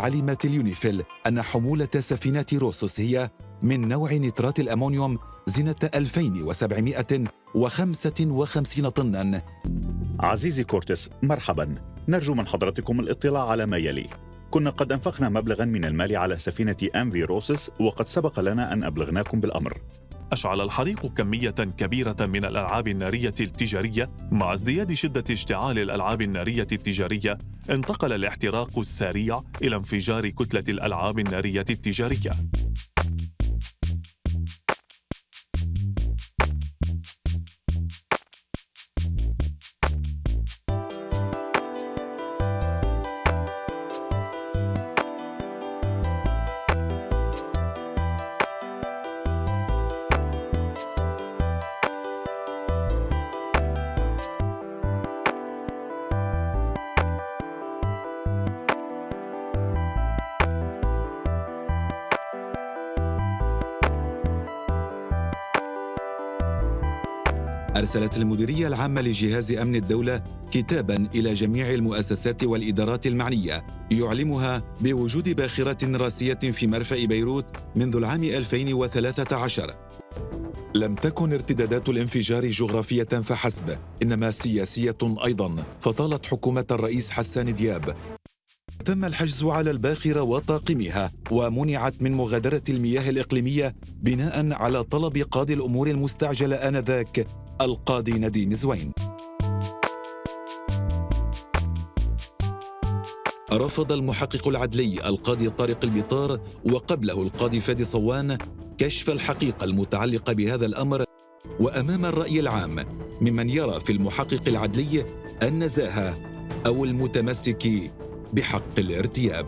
علمت اليونيفيل أن حمولة سفينة روسوس هي من نوع نترات الأمونيوم زنة 2755 طناً. عزيزي كورتس مرحبا. نرجو من حضرتكم الاطلاع على ما يلي. كنا قد أنفقنا مبلغا من المال على سفينة MV روسس وقد سبق لنا أن أبلغناكم بالأمر. أشعل الحريق كمية كبيرة من الألعاب النارية التجارية مع ازدياد شدة اشتعال الألعاب النارية التجارية. انتقل الاحتراق السريع إلى انفجار كتلة الألعاب النارية التجارية. أرسلت المديرية العامة لجهاز أمن الدولة كتابا إلى جميع المؤسسات والإدارات المعنية يعلمها بوجود باخرة راسية في مرفأ بيروت منذ العام 2013 لم تكن ارتدادات الانفجار جغرافية فحسب إنما سياسية أيضا فطالت حكومة الرئيس حسان دياب. تم الحجز على الباخرة وطاقمها ومنعت من مغادرة المياه الإقليمية بناء على طلب قاضي الأمور المستعجلة آنذاك القاضي نديم زوين. رفض المحقق العدلي القاضي طارق البطار وقبله القاضي فادي صوان كشف الحقيقة المتعلقة بهذا الأمر. وأمام الرأي العام ممن يرى في المحقق العدلي النزاهة أو المتمسك بحق الارتياب.